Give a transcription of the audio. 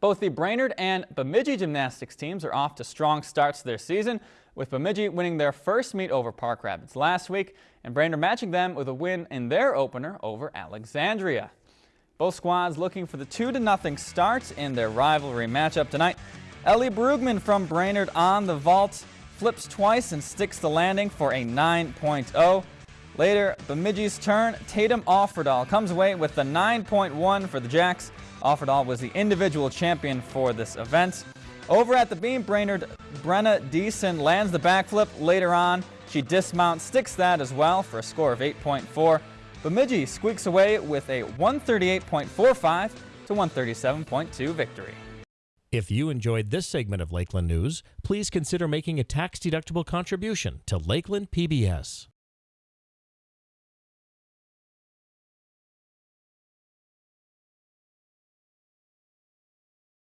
Both the Brainerd and Bemidji gymnastics teams are off to strong starts to their season, with Bemidji winning their first meet over Park Rapids last week and Brainerd matching them with a win in their opener over Alexandria. Both squads looking for the 2-0 start in their rivalry matchup tonight. Ellie Brugman from Brainerd on the vault, flips twice and sticks the landing for a 9.0. Later, Bemidji's turn, Tatum Offerdahl comes away with the 9.1 for the Jacks. Offerdahl was the individual champion for this event. Over at the beam, Brainerd Brenna Deason lands the backflip. Later on, she dismounts, sticks that as well for a score of 8.4. Bemidji squeaks away with a 138.45 to 137.2 victory. If you enjoyed this segment of Lakeland News, please consider making a tax-deductible contribution to Lakeland PBS.